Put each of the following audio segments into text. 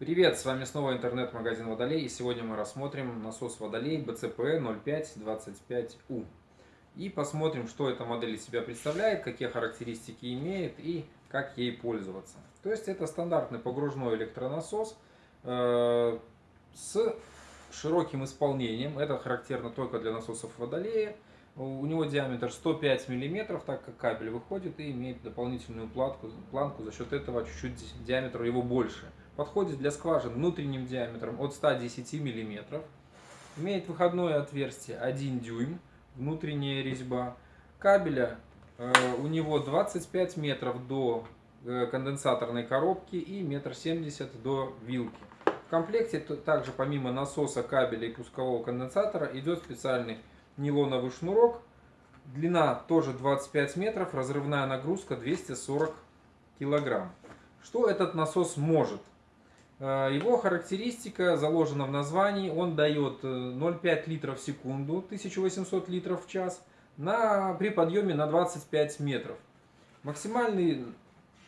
Привет, с вами снова интернет-магазин Водолей и сегодня мы рассмотрим насос Водолей BCP 0525U и посмотрим, что эта модель из себя представляет, какие характеристики имеет и как ей пользоваться. То есть это стандартный погружной электронасос э, с широким исполнением, это характерно только для насосов Водолея. У него диаметр 105 мм, так как кабель выходит и имеет дополнительную платку, планку, за счет этого чуть-чуть диаметр его больше – Подходит для скважин внутренним диаметром от 110 мм. Имеет выходное отверстие 1 дюйм, внутренняя резьба. Кабеля э, у него 25 метров до э, конденсаторной коробки и метр семьдесят до вилки. В комплекте также помимо насоса, кабеля и пускового конденсатора идет специальный нейлоновый шнурок. Длина тоже 25 метров, разрывная нагрузка 240 килограмм. Что этот насос может? Э, его характеристика заложена в названии. Он дает 0,5 э, литров в секунду, 1800 литров в час, на, при подъеме на 25 метров. Максимальный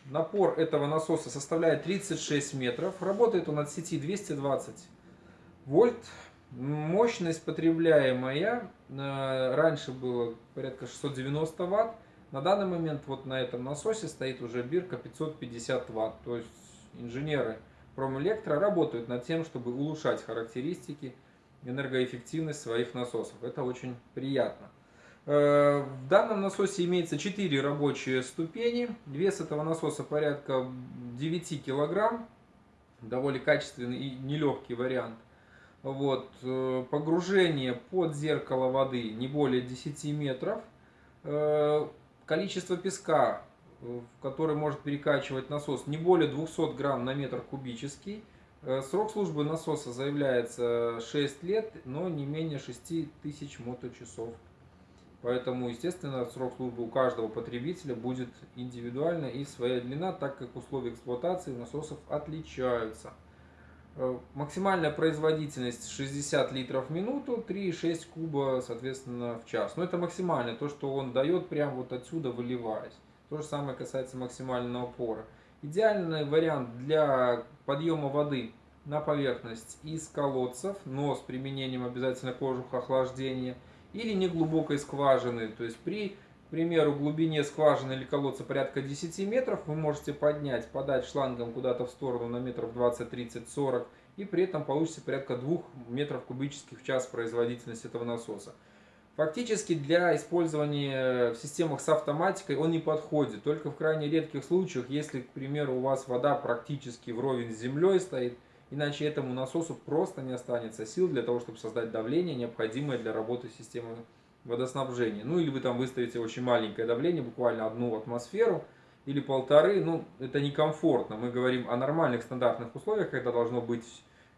напор этого насоса составляет 36 метров. Работает он от сети 220 вольт. Мощность потребляемая э, раньше было порядка 690 ватт. На данный момент вот на этом насосе стоит уже бирка 550 ватт. То есть инженеры Промэлектро работают над тем, чтобы улучшать характеристики, энергоэффективность своих насосов. Это очень приятно. Э, в данном насосе имеется 4 рабочие ступени. Вес этого насоса порядка 9 килограмм. Довольно качественный и нелегкий вариант. Вот. Э, погружение под зеркало воды не более 10 метров. Э, количество песка в который может перекачивать насос не более 200 грамм на метр кубический. Э, срок службы насоса заявляется 6 лет, но не менее 6000 моточасов. Поэтому, естественно, срок службы у каждого потребителя будет индивидуально и своя длина, так как условия эксплуатации насосов отличаются. Э, максимальная производительность 60 литров в минуту, 3,6 куба, соответственно, в час. Но это максимально, то, что он дает прямо вот отсюда выливаясь. То же самое касается максимального напора. Идеальный вариант для подъема воды на поверхность из колодцев, но с применением обязательно кожуха охлаждения, или неглубокой скважины. То есть при, к примеру, глубине скважины или колодца порядка 10 метров вы можете поднять, подать шлангом куда-то в сторону на метров 20, 30, 40 и при этом получится порядка 2 метров кубических в час производительность этого насоса. Фактически для использования в системах с автоматикой он не подходит. Только в крайне редких случаях, если, к примеру, у вас вода практически вровень с землей стоит, иначе этому насосу просто не останется сил для того, чтобы создать давление, необходимое для работы системы водоснабжения. Ну или вы там выставите очень маленькое давление, буквально одну атмосферу или полторы. Ну это некомфортно. Мы говорим о нормальных стандартных условиях, когда должно быть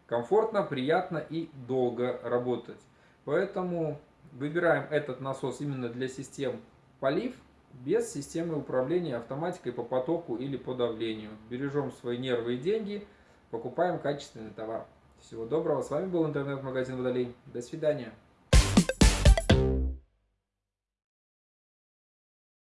комфортно, приятно и долго работать. Поэтому Выбираем этот насос именно для систем полив, без системы управления автоматикой по потоку или по давлению. Бережем свои нервы и деньги, покупаем качественный товар. Всего доброго, с вами был интернет-магазин Водолей. До свидания.